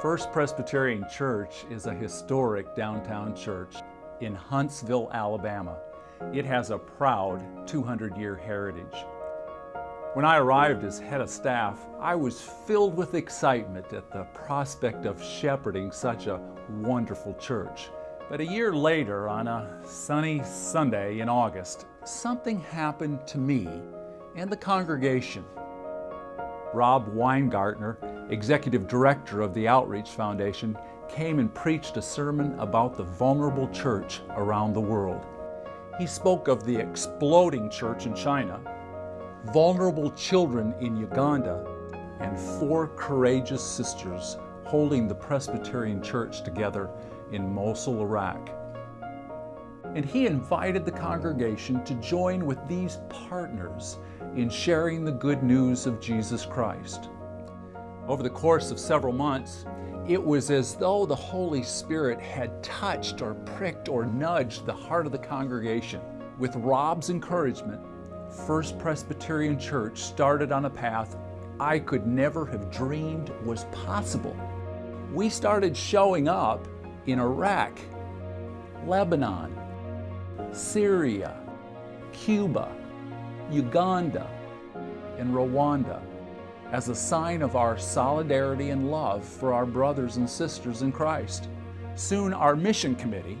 First Presbyterian Church is a historic downtown church in Huntsville, Alabama. It has a proud 200-year heritage. When I arrived as head of staff, I was filled with excitement at the prospect of shepherding such a wonderful church. But a year later, on a sunny Sunday in August, something happened to me and the congregation. Rob Weingartner, executive director of the Outreach Foundation, came and preached a sermon about the vulnerable church around the world. He spoke of the exploding church in China, vulnerable children in Uganda, and four courageous sisters holding the Presbyterian Church together in Mosul, Iraq. And he invited the congregation to join with these partners in sharing the good news of Jesus Christ. Over the course of several months, it was as though the Holy Spirit had touched or pricked or nudged the heart of the congregation. With Rob's encouragement, First Presbyterian Church started on a path I could never have dreamed was possible. We started showing up in Iraq, Lebanon, Syria, Cuba, Uganda, and Rwanda as a sign of our solidarity and love for our brothers and sisters in Christ. Soon our mission committee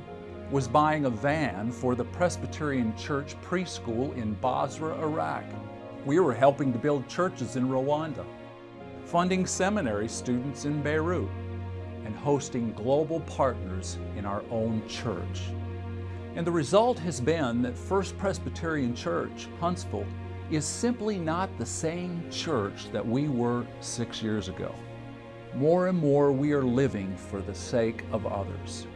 was buying a van for the Presbyterian Church preschool in Basra, Iraq. We were helping to build churches in Rwanda, funding seminary students in Beirut, and hosting global partners in our own church. And the result has been that First Presbyterian Church, Huntsville, is simply not the same church that we were six years ago. More and more we are living for the sake of others.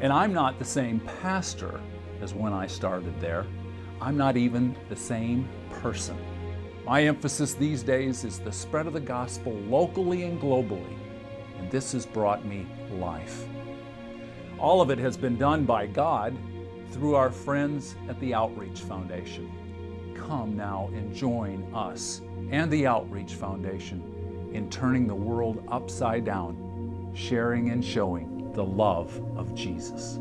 And I'm not the same pastor as when I started there. I'm not even the same person. My emphasis these days is the spread of the gospel locally and globally, and this has brought me life. All of it has been done by God through our friends at the Outreach Foundation. Come now and join us and the Outreach Foundation in turning the world upside down, sharing and showing the love of Jesus.